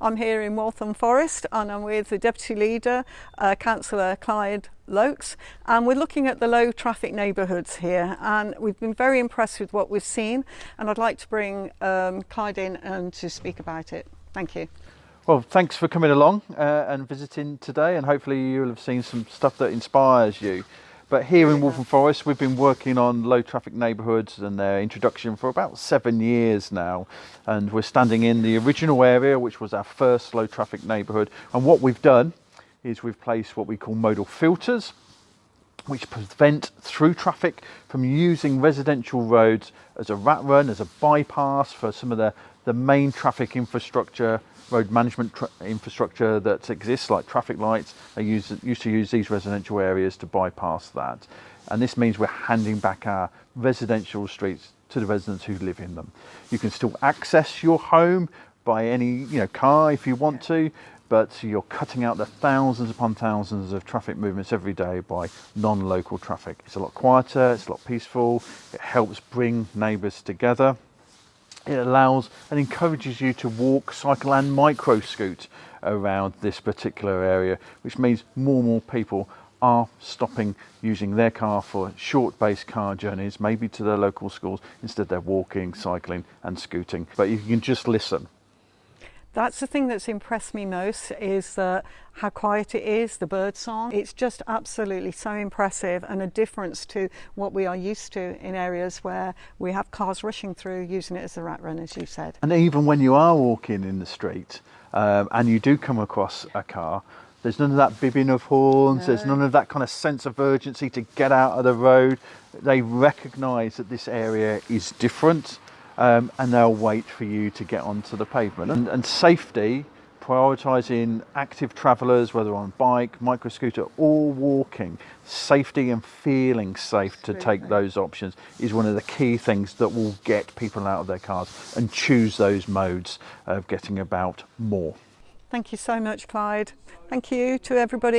I'm here in Waltham Forest and I'm with the Deputy Leader, uh, Councillor Clyde Loakes and we're looking at the low traffic neighbourhoods here and we've been very impressed with what we've seen and I'd like to bring um, Clyde in and to speak about it. Thank you. Well, thanks for coming along uh, and visiting today and hopefully you'll have seen some stuff that inspires you. But here in Waltham Forest, we've been working on low traffic neighbourhoods and their introduction for about seven years now. And we're standing in the original area, which was our first low traffic neighbourhood. And what we've done is we've placed what we call modal filters, which prevent through traffic from using residential roads as a rat run, as a bypass for some of the, the main traffic infrastructure road management infrastructure that exists, like traffic lights, they use, used to use these residential areas to bypass that. And this means we're handing back our residential streets to the residents who live in them. You can still access your home by any you know car if you want to, but you're cutting out the thousands upon thousands of traffic movements every day by non-local traffic. It's a lot quieter, it's a lot peaceful, it helps bring neighbours together it allows and encourages you to walk, cycle and micro scoot around this particular area, which means more and more people are stopping using their car for short based car journeys, maybe to their local schools. Instead, they're walking, cycling and scooting. But you can just listen that's the thing that's impressed me most is uh, how quiet it is, the bird song. It's just absolutely so impressive and a difference to what we are used to in areas where we have cars rushing through using it as a rat run, as you said. And even when you are walking in the street um, and you do come across a car, there's none of that bibbing of horns, no. there's none of that kind of sense of urgency to get out of the road. They recognise that this area is different um, and they'll wait for you to get onto the pavement. And, and safety, prioritising active travellers, whether on bike, micro scooter or walking, safety and feeling safe to take those options is one of the key things that will get people out of their cars and choose those modes of getting about more. Thank you so much, Clyde. Thank you to everybody.